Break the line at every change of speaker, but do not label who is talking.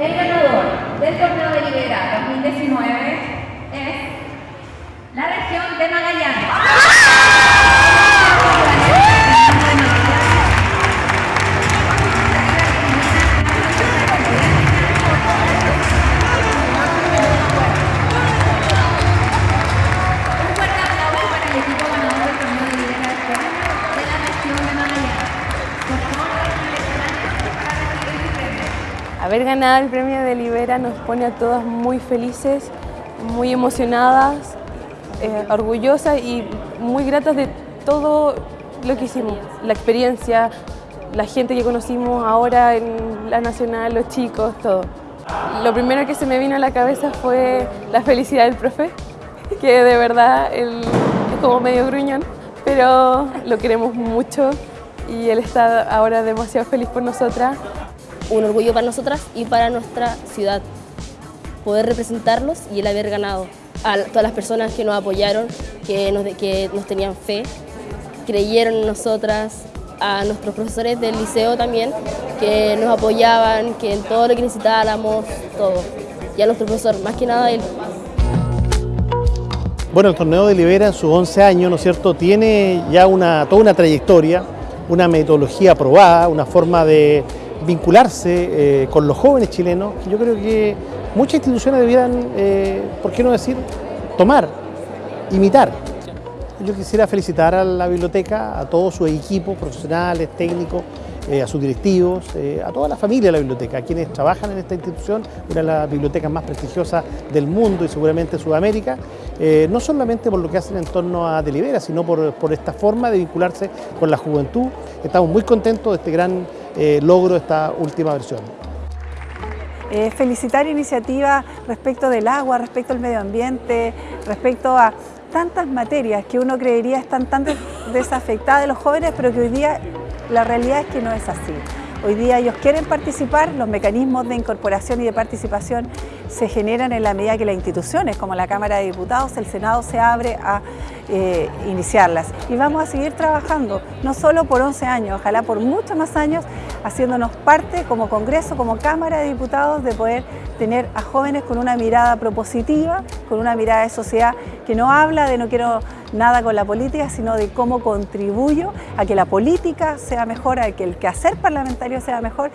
El ganador del torneo de Libera
Haber ganado el premio de Libera nos pone a todas muy felices, muy emocionadas, eh, orgullosas y muy gratas de todo lo que hicimos, la experiencia, la gente que conocimos ahora en la Nacional, los chicos, todo. Lo primero que se me vino a la cabeza fue la felicidad del profe, que de verdad él es como medio gruñón, pero lo queremos mucho y él está ahora demasiado feliz por nosotras.
Un orgullo para nosotras y para nuestra ciudad. Poder representarlos y el haber ganado. A todas las personas que nos apoyaron, que nos, que nos tenían fe, creyeron en nosotras, a nuestros profesores del liceo también, que nos apoyaban, que en todo lo que necesitáramos, todo. Y a nuestro profesor, más que nada él.
Bueno, el torneo de Libera en sus 11 años, ¿no es cierto?, tiene ya una, toda una trayectoria, una metodología aprobada, una forma de vincularse eh, con los jóvenes chilenos. que Yo creo que muchas instituciones debieran, eh, ¿por qué no decir, tomar, imitar. Yo quisiera felicitar a la biblioteca, a todos sus equipos profesionales, técnicos, eh, a sus directivos, a toda la familia de la biblioteca, a quienes trabajan en esta institución, una de las bibliotecas más prestigiosas del mundo y seguramente Sudamérica, no solamente por lo que hacen en torno a Delibera, sino por, por esta forma de vincularse con la juventud. Estamos muy contentos de este gran eh, logro esta última versión.
Eh, felicitar iniciativas respecto del agua, respecto al medio ambiente, respecto a tantas materias que uno creería están tan des- desafectadas de los jóvenes, pero que hoy día la realidad es que no es así. Hoy día ellos quieren participar, los mecanismos de incorporación y de participación se generan en la medida que las instituciones, como la Cámara de Diputados, el Senado se abre a eh, iniciarlas. Y vamos a seguir trabajando, no solo por 11 años, ojalá por muchos más años, haciéndonos parte como Congreso, como Cámara de Diputados, de poder tener a jóvenes con una mirada propositiva, con una mirada de sociedad que no habla de no quiero nada con la política, sino de cómo contribuyo a que la política sea mejor, a que el quehacer parlamentario sea mejor